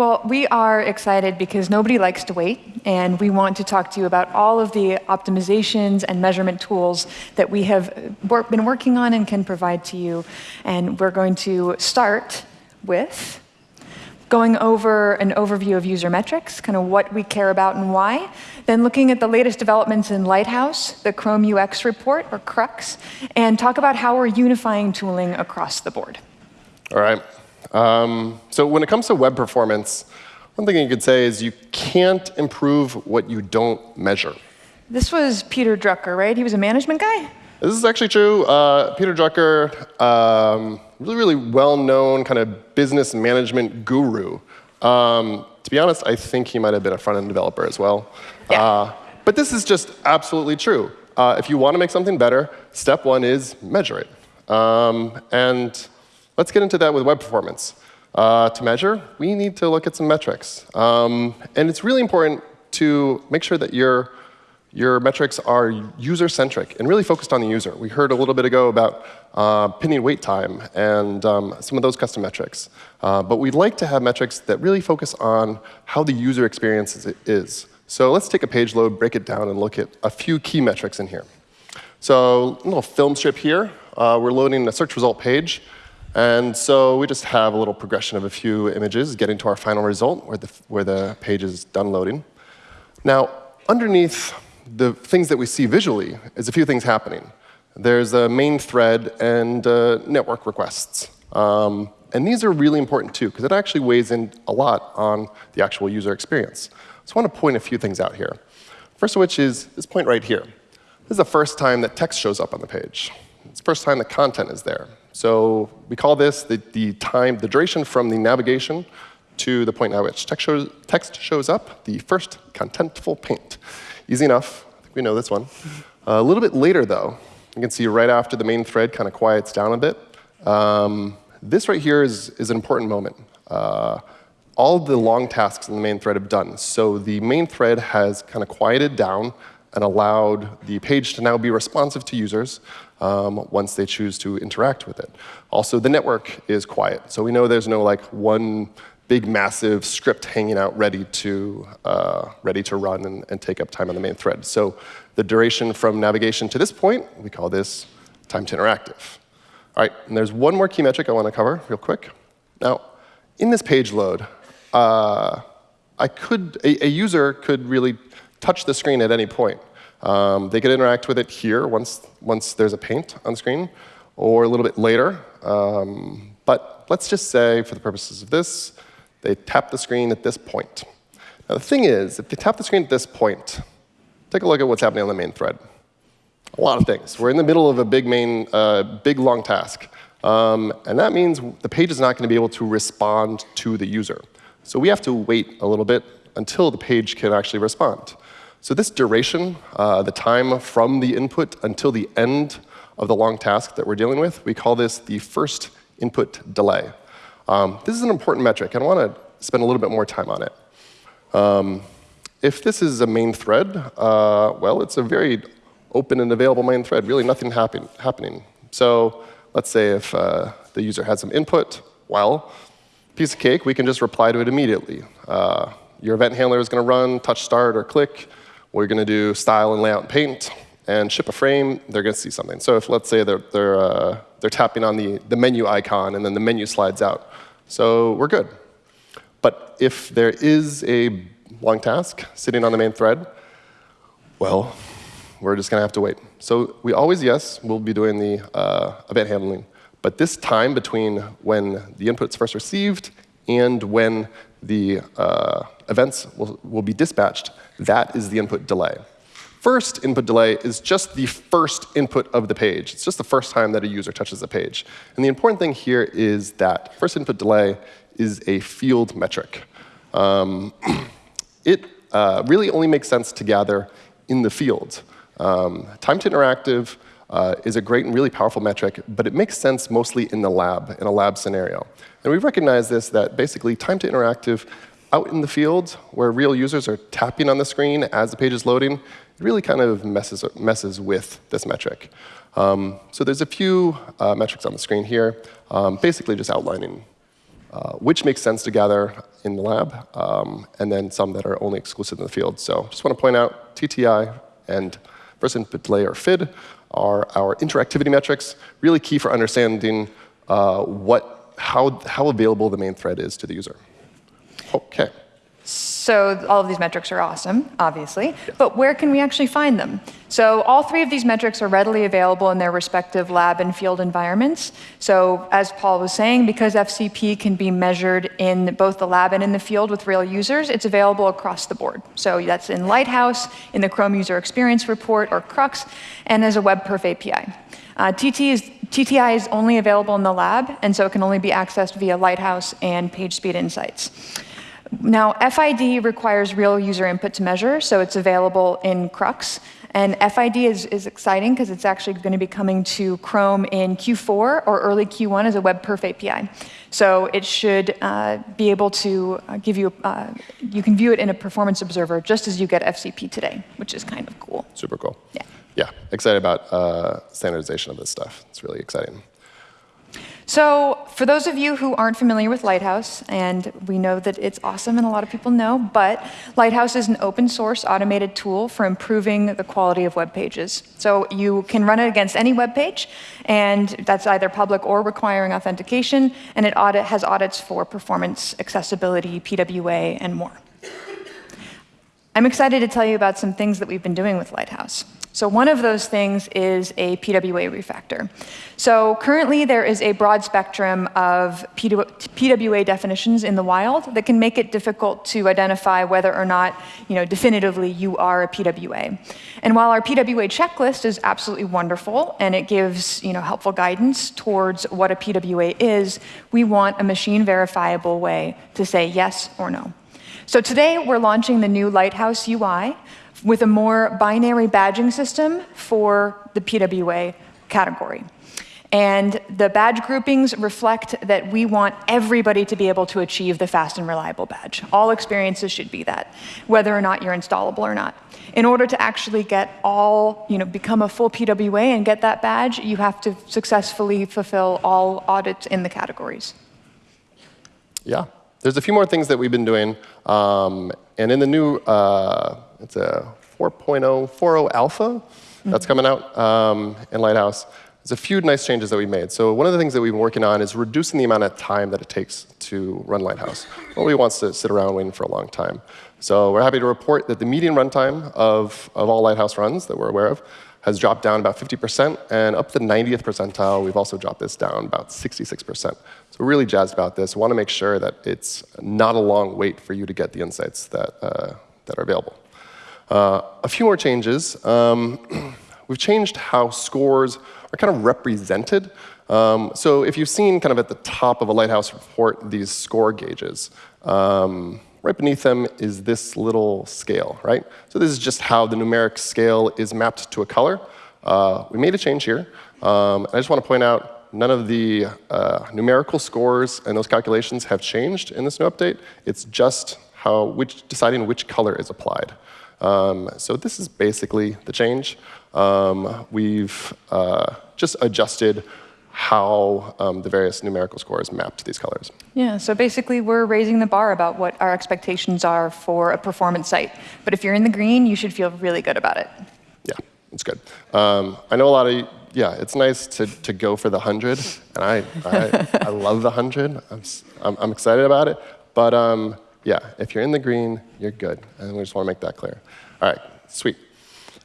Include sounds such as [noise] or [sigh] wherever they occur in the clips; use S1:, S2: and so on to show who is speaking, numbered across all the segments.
S1: Well, we are excited because nobody likes to wait, and we want to talk to you about all of the optimizations and measurement tools that we have been working on and can provide to you. And we're going to start with going over an overview of user metrics, kind of what we care about and why, then looking at the latest developments in Lighthouse, the Chrome UX report, or CRUX, and talk about how we're unifying tooling across the board.
S2: All right. Um, so when it comes to web performance, one thing you could say is you can't improve what you don't measure.
S1: This was Peter Drucker, right? He was a management guy?
S2: This is actually true. Uh, Peter Drucker, um, really, really well-known kind of business management guru. Um, to be honest, I think he might have been a front-end developer as well.
S1: Yeah. Uh,
S2: but this is just absolutely true. Uh, if you want to make something better, step one is measure it. Um, and Let's get into that with web performance. Uh, to measure, we need to look at some metrics. Um, and it's really important to make sure that your, your metrics are user-centric and really focused on the user. We heard a little bit ago about uh, pinning wait time and um, some of those custom metrics. Uh, but we'd like to have metrics that really focus on how the user experience is. So let's take a page load, break it down, and look at a few key metrics in here. So a little film strip here. Uh, we're loading a search result page. And so we just have a little progression of a few images getting to our final result where the, where the page is done loading. Now, underneath the things that we see visually is a few things happening. There's a main thread and uh, network requests. Um, and these are really important, too, because it actually weighs in a lot on the actual user experience. So I want to point a few things out here. First of which is this point right here. This is the first time that text shows up on the page. It's the first time the content is there. So we call this the, the time, the duration from the navigation to the point at which text shows, text shows up, the first contentful paint. Easy enough. I think we know this one. A little bit later, though, you can see right after the main thread kind of quiets down a bit. Um, this right here is, is an important moment. Uh, all the long tasks in the main thread have done. So the main thread has kind of quieted down and allowed the page to now be responsive to users um, once they choose to interact with it. Also, the network is quiet. So we know there's no like one big, massive script hanging out ready to, uh, ready to run and, and take up time on the main thread. So the duration from navigation to this point, we call this time to interactive. All right, and there's one more key metric I want to cover real quick. Now, in this page load, uh, I could, a, a user could really touch the screen at any point. Um, they could interact with it here once, once there's a paint on screen, or a little bit later. Um, but let's just say, for the purposes of this, they tap the screen at this point. Now, the thing is, if they tap the screen at this point, take a look at what's happening on the main thread. A lot of things. We're in the middle of a big main, uh, big long task. Um, and that means the page is not going to be able to respond to the user. So we have to wait a little bit until the page can actually respond. So this duration, uh, the time from the input until the end of the long task that we're dealing with, we call this the first input delay. Um, this is an important metric, and I want to spend a little bit more time on it. Um, if this is a main thread, uh, well, it's a very open and available main thread, really nothing happen happening. So let's say if uh, the user has some input, well, piece of cake, we can just reply to it immediately. Uh, your event handler is going to run, touch start or click. We're going to do style and layout and paint and ship a frame, they're going to see something. So if, let's say, they're, they're, uh, they're tapping on the, the menu icon, and then the menu slides out. So we're good. But if there is a long task sitting on the main thread, well, we're just going to have to wait. So we always, yes, we'll be doing the uh, event handling. But this time between when the input's first received and when the uh, events will, will be dispatched, that is the input delay. First input delay is just the first input of the page. It's just the first time that a user touches the page. And the important thing here is that first input delay is a field metric. Um, [clears throat] it uh, really only makes sense to gather in the field. Um, time to interactive uh, is a great and really powerful metric, but it makes sense mostly in the lab, in a lab scenario. And we recognize this, that basically time to interactive out in the field, where real users are tapping on the screen as the page is loading, it really kind of messes, messes with this metric. Um, so there's a few uh, metrics on the screen here, um, basically just outlining uh, which makes sense to gather in the lab, um, and then some that are only exclusive in the field. So just want to point out TTI and first input delay, or FID, are our interactivity metrics, really key for understanding uh, what, how, how available the main thread is to the user. OK.
S1: So all of these metrics are awesome, obviously, but where can we actually find them? So all three of these metrics are readily available in their respective lab and field environments. So as Paul was saying, because FCP can be measured in both the lab and in the field with real users, it's available across the board. So that's in Lighthouse, in the Chrome User Experience Report, or CRUX, and as a WebPerf API. Uh, TT is, TTI is only available in the lab, and so it can only be accessed via Lighthouse and PageSpeed Insights. Now, FID requires real user input to measure, so it's available in Crux. And FID is, is exciting because it's actually going to be coming to Chrome in Q4 or early Q1 as a WebPerf API. So it should uh, be able to uh, give you, uh, you can view it in a performance observer just as you get FCP today, which is kind of cool.
S2: Super cool.
S1: Yeah.
S2: Yeah, excited about uh, standardization of this stuff. It's really exciting.
S1: So for those of you who aren't familiar with Lighthouse, and we know that it's awesome and a lot of people know, but Lighthouse is an open source automated tool for improving the quality of web pages. So you can run it against any web page, and that's either public or requiring authentication, and it audit, has audits for performance, accessibility, PWA, and more. I'm excited to tell you about some things that we've been doing with Lighthouse. So one of those things is a PWA refactor. So currently there is a broad spectrum of PWA definitions in the wild that can make it difficult to identify whether or not, you know, definitively you are a PWA. And while our PWA checklist is absolutely wonderful and it gives, you know, helpful guidance towards what a PWA is, we want a machine verifiable way to say yes or no. So today we're launching the new Lighthouse UI, with a more binary badging system for the PWA category. And the badge groupings reflect that we want everybody to be able to achieve the fast and reliable badge. All experiences should be that, whether or not you're installable or not. In order to actually get all, you know, become a full PWA and get that badge, you have to successfully fulfill all audits in the categories.
S2: Yeah. There's a few more things that we've been doing. Um, and in the new uh, it's a 4.0, 4.0 alpha mm -hmm. that's coming out um, in Lighthouse. There's a few nice changes that we've made. So one of the things that we've been working on is reducing the amount of time that it takes to run Lighthouse. Nobody wants to sit around waiting for a long time. So we're happy to report that the median runtime of, of all Lighthouse runs that we're aware of has dropped down about 50%, and up the 90th percentile, we've also dropped this down about 66%. So we're really jazzed about this. We want to make sure that it's not a long wait for you to get the insights that, uh, that are available. Uh, a few more changes. Um, [clears throat] we've changed how scores are kind of represented. Um, so if you've seen kind of at the top of a Lighthouse report these score gauges, um, right beneath them is this little scale, right? So this is just how the numeric scale is mapped to a color. Uh, we made a change here. Um, I just want to point out none of the uh, numerical scores and those calculations have changed in this new update. It's just how which, deciding which color is applied. Um, so this is basically the change. Um, we've uh, just adjusted how um, the various numerical scores map to these colors.
S1: Yeah, so basically we're raising the bar about what our expectations are for a performance site. But if you're in the green, you should feel really good about it.
S2: Yeah, it's good. Um, I know a lot of, yeah, it's nice to, to go for the 100. And I, I, I love the 100. I'm, I'm, I'm, excited about it. But um, yeah, if you're in the green, you're good. And we just want to make that clear. All right, sweet.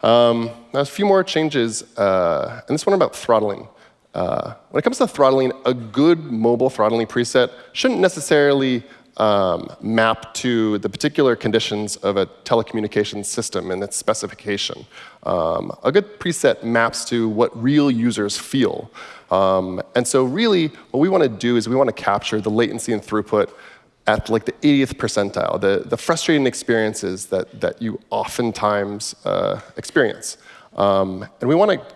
S2: Um, now, a few more changes, uh, and this one about throttling. Uh, when it comes to throttling, a good mobile throttling preset shouldn't necessarily um, map to the particular conditions of a telecommunications system and its specification. Um, a good preset maps to what real users feel. Um, and so really, what we want to do is we want to capture the latency and throughput at like the 80th percentile, the, the frustrating experiences that, that you oftentimes uh, experience. Um, and we want to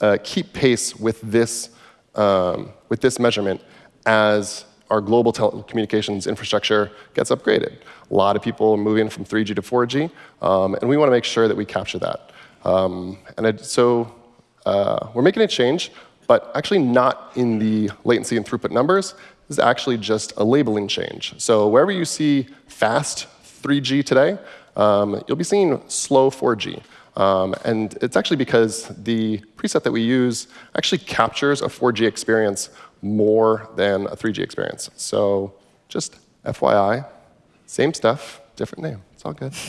S2: uh, keep pace with this, um, with this measurement as our global telecommunications infrastructure gets upgraded. A lot of people are moving from 3G to 4G, um, and we want to make sure that we capture that. Um, and it, so uh, we're making a change, but actually not in the latency and throughput numbers. This is actually just a labeling change. So wherever you see fast 3G today, um, you'll be seeing slow 4G. Um, and it's actually because the preset that we use actually captures a 4G experience more than a 3G experience. So just FYI, same stuff, different name. It's all good. [laughs]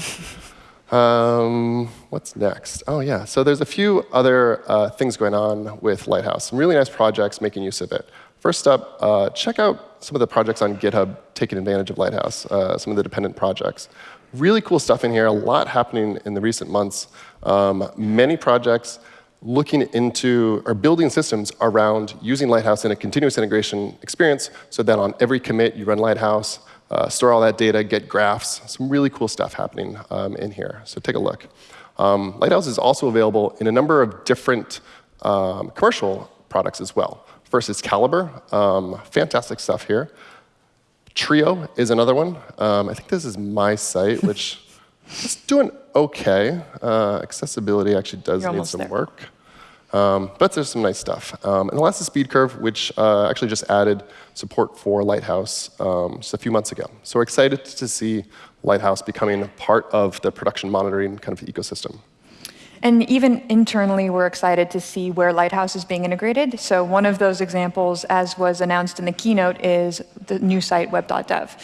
S2: Um, what's next? Oh, yeah. So there's a few other uh, things going on with Lighthouse. Some really nice projects making use of it. First up, uh, check out some of the projects on GitHub taking advantage of Lighthouse, uh, some of the dependent projects. Really cool stuff in here, a lot happening in the recent months. Um, many projects looking into or building systems around using Lighthouse in a continuous integration experience so that on every commit you run Lighthouse, uh, store all that data, get graphs. Some really cool stuff happening um, in here. So take a look. Um, Lighthouse is also available in a number of different um, commercial products as well. First is Calibre. Um, fantastic stuff here. Treo is another one. Um, I think this is my site, [laughs] which is doing OK. Uh, accessibility actually does
S1: You're
S2: need some
S1: there.
S2: work. Um, but there's some nice stuff. Um, and the last is Speed Curve, which uh, actually just added support for Lighthouse um, just a few months ago. So we're excited to see Lighthouse becoming part of the production monitoring kind of ecosystem.
S1: And even internally, we're excited to see where Lighthouse is being integrated. So one of those examples, as was announced in the keynote, is the new site web.dev.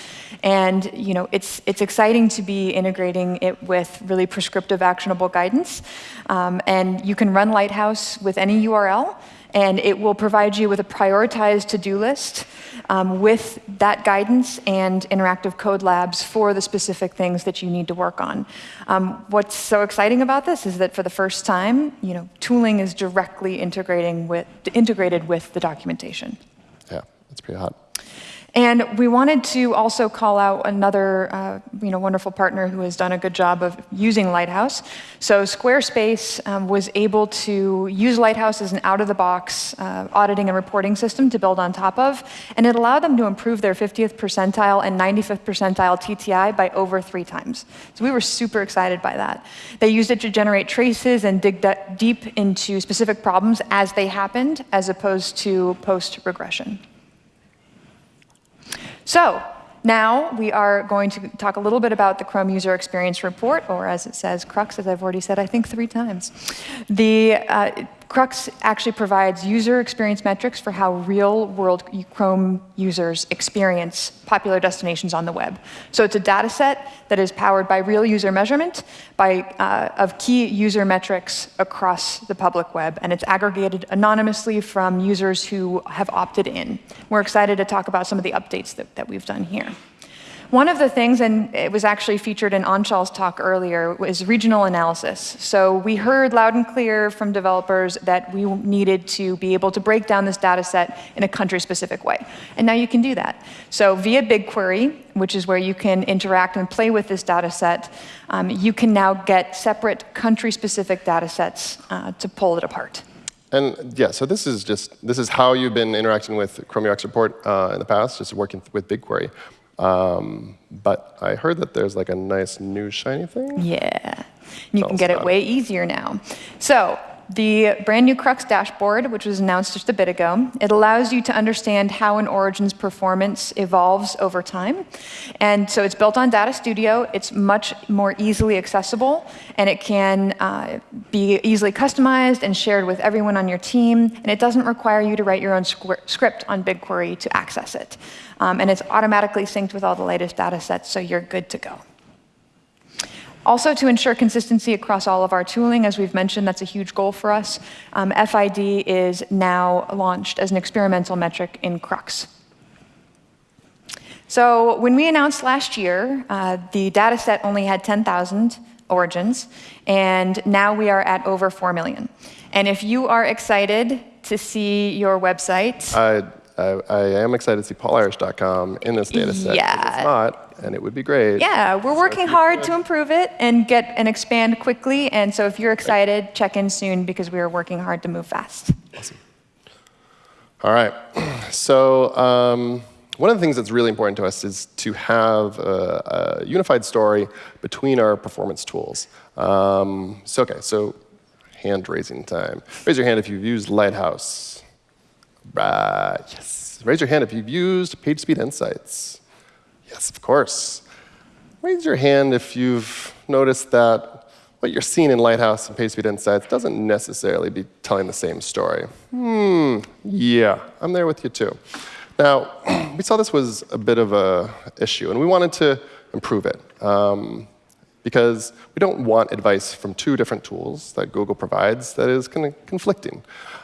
S1: And you know, it's, it's exciting to be integrating it with really prescriptive, actionable guidance. Um, and you can run Lighthouse with any URL and it will provide you with a prioritized to-do list um, with that guidance and interactive code labs for the specific things that you need to work on. Um, what's so exciting about this is that for the first time, you know, tooling is directly integrating with, integrated with the documentation.
S2: Yeah, that's pretty hot.
S1: And we wanted to also call out another uh, you know, wonderful partner who has done a good job of using Lighthouse. So Squarespace um, was able to use Lighthouse as an out-of-the-box uh, auditing and reporting system to build on top of, and it allowed them to improve their 50th percentile and 95th percentile TTI by over three times. So we were super excited by that. They used it to generate traces and dig deep into specific problems as they happened, as opposed to post-regression. So now we are going to talk a little bit about the Chrome User Experience Report, or as it says, CRUX, as I've already said, I think three times. The uh, CRUX actually provides user experience metrics for how real-world Chrome users experience popular destinations on the web. So it's a data set that is powered by real user measurement by, uh, of key user metrics across the public web, and it's aggregated anonymously from users who have opted in. We're excited to talk about some of the updates that, that we've done here. One of the things, and it was actually featured in Anshal's talk earlier, was regional analysis. So we heard loud and clear from developers that we needed to be able to break down this data set in a country-specific way. And now you can do that. So via BigQuery, which is where you can interact and play with this data set, um, you can now get separate country-specific data sets uh, to pull it apart.
S2: And yeah, so this is just this is how you've been interacting with Chrome UX Report uh, in the past, just working with BigQuery. Um, but I heard that there's like a nice new shiny thing.
S1: Yeah, you can get it way easier now. So the brand new Crux dashboard, which was announced just a bit ago, it allows you to understand how an Origin's performance evolves over time. And so it's built on Data Studio. It's much more easily accessible, and it can uh, be easily customized and shared with everyone on your team. And it doesn't require you to write your own script on BigQuery to access it. Um, and it's automatically synced with all the latest data sets, so you're good to go. Also, to ensure consistency across all of our tooling, as we've mentioned, that's a huge goal for us. Um, FID is now launched as an experimental metric in Crux. So when we announced last year, uh, the data set only had 10,000 origins, and now we are at over 4 million. And if you are excited to see your website...
S2: I, I, I am excited to see paulirish.com in this data set.
S1: Yeah.
S2: It's not, and it would be great.
S1: Yeah, we're working hard to improve it and get and expand quickly. And so if you're excited, check in soon because we are working hard to move fast.
S2: Awesome. All right. [clears throat] So um, one of the things that's really important to us is to have a, a unified story between our performance tools. Um, so OK, so hand raising time. Raise your hand if you've used Lighthouse. Right, yes. Raise your hand if you've used PageSpeed Insights. Yes, of course. Raise your hand if you've noticed that what you're seeing in Lighthouse and PageSpeed Insights doesn't necessarily be telling the same story. Hmm, yeah, I'm there with you too. Now, [clears throat] we saw this was a bit of a issue, and we wanted to improve it. Um, because we don't want advice from two different tools that Google provides that is kind of conflicting.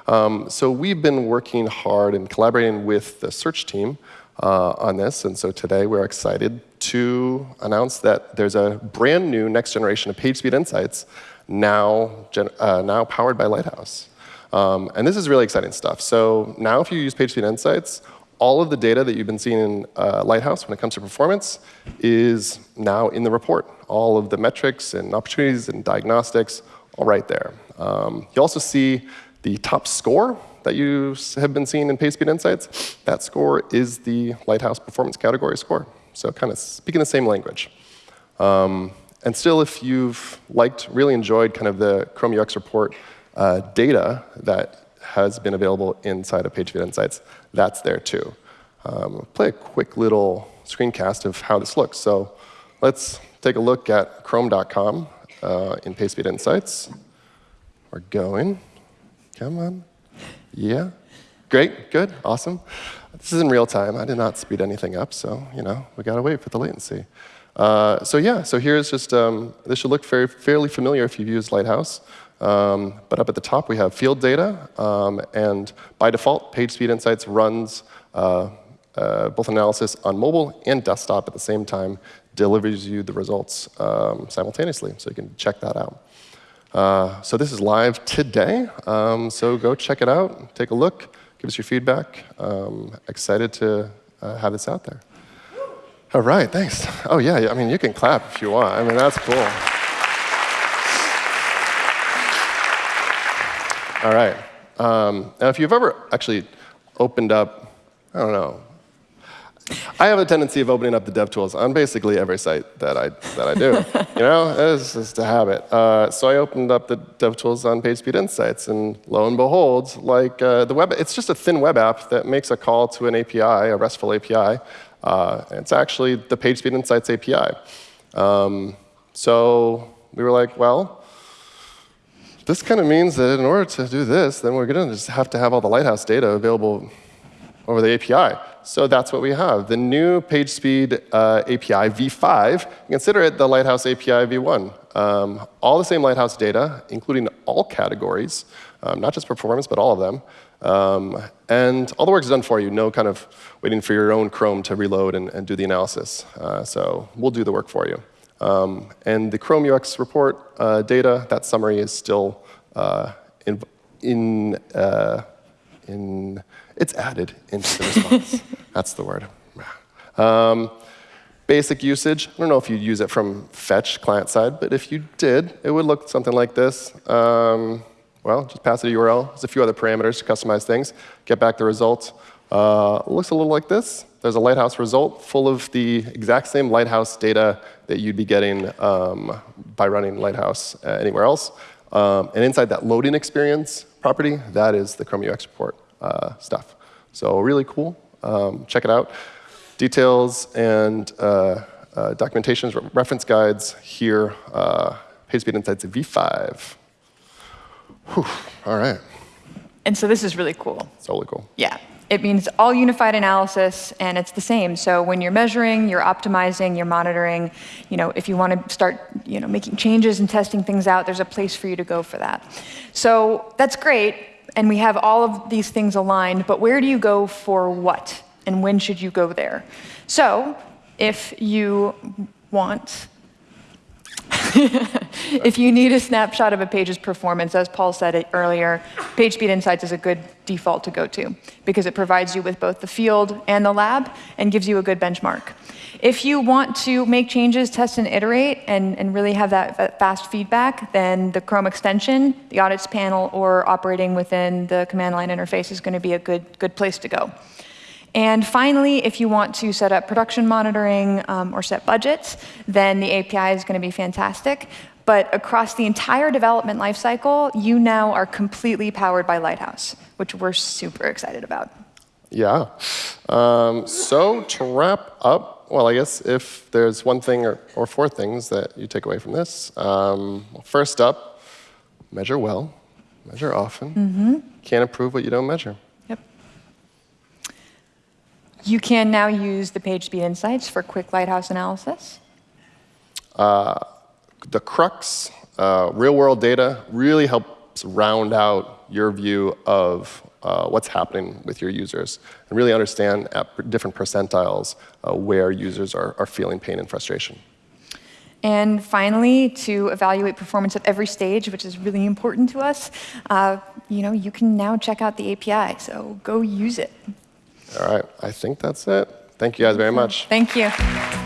S2: Um, so we've been working hard and collaborating with the search team uh, on this, and so today we're excited to announce that there's a brand new next generation of PageSpeed Insights now, uh, now powered by Lighthouse. Um, and this is really exciting stuff. So now if you use PageSpeed Insights, all of the data that you've been seeing in uh, Lighthouse when it comes to performance is now in the report. All of the metrics and opportunities and diagnostics, all right there. Um, you also see the top score that you have been seeing in PageSpeed Insights. That score is the Lighthouse Performance Category score. So kind of speaking the same language. Um, and still, if you've liked, really enjoyed kind of the Chrome UX report uh, data that has been available inside of PageSpeed Insights, that's there too. Um, play a quick little screencast of how this looks. So let's take a look at chrome.com uh, in PageSpeed Insights. We're going. Come on. Yeah. Great, good, awesome. This is in real time. I did not speed anything up, so you know we gotta wait for the latency. Uh, so yeah, so here's just, um, this should look very, fairly familiar if you've used Lighthouse. Um, but up at the top, we have field data. Um, and by default, PageSpeed Insights runs uh, uh, both analysis on mobile and desktop at the same time, delivers you the results um, simultaneously. So you can check that out. Uh, so this is live today. Um, so go check it out, take a look, give us your feedback. Um, excited to uh, have this out there. All right, thanks. Oh, yeah, I mean, you can clap if you want. I mean, that's cool. All right. Um, now, if you've ever actually opened up, I don't know, I have a tendency of opening up the DevTools on basically every site that I, that I do. [laughs] you know, it's just a habit. Uh, so I opened up the DevTools on PageSpeed Insights, and lo and behold, like uh, the web, it's just a thin web app that makes a call to an API, a RESTful API. Uh, it's actually the PageSpeed Insights API. Um, so we were like, well, this kind of means that in order to do this, then we're going to just have to have all the Lighthouse data available over the API. So that's what we have. The new PageSpeed uh, API v5, consider it the Lighthouse API v1. Um, all the same Lighthouse data, including all categories, um, not just performance, but all of them. Um, and all the work is done for you, no kind of waiting for your own Chrome to reload and, and do the analysis. Uh, so we'll do the work for you. Um, and the Chrome UX report uh, data, that summary is still uh, in, in, uh, in, it's added into the response. [laughs] That's the word. Um, basic usage, I don't know if you'd use it from fetch client side, but if you did, it would look something like this. Um, well, just pass it a URL. There's a few other parameters to customize things. Get back the result. Uh, looks a little like this. There's a Lighthouse result full of the exact same Lighthouse data that you'd be getting um, by running Lighthouse uh, anywhere else. Um, and inside that loading experience property, that is the Chrome UX report uh, stuff. So really cool. Um, check it out. Details and uh, uh, documentations, reference guides here. Uh, PageSpeed Insights v5. Whew, all right.
S1: And so this is really cool.
S2: It's totally cool.
S1: Yeah. It means all unified analysis, and it's the same. So when you're measuring, you're optimizing, you're monitoring. You know, if you want to start, you know, making changes and testing things out, there's a place for you to go for that. So that's great, and we have all of these things aligned. But where do you go for what, and when should you go there? So if you want [laughs] if you need a snapshot of a page's performance, as Paul said earlier, PageSpeed Insights is a good default to go to because it provides you with both the field and the lab and gives you a good benchmark. If you want to make changes, test and iterate, and, and really have that, fast feedback, then the Chrome extension, the audits panel, or operating within the command line interface is going to be a good, good place to go. And finally, if you want to set up production monitoring um, or set budgets, then the API is going to be fantastic. But across the entire development lifecycle, you now are completely powered by Lighthouse, which we're super excited about.
S2: Yeah. Um, so to wrap up, well, I guess if there's one thing or, or four things that you take away from this, um, well, first up, measure well, measure often. Can't improve what you don't measure.
S1: You can now use the PageSpeed Insights for quick Lighthouse analysis.
S2: The crux, uh, real world data, really helps round out your view of uh, what's happening with your users and really understand at different percentiles uh, where users are, are feeling pain and frustration.
S1: And finally, to evaluate performance at every stage, which is really important to us, uh, you know, you can now check out the API. So go use it.
S2: All right, I think that's it. Thank you guys very much.
S1: Thank you.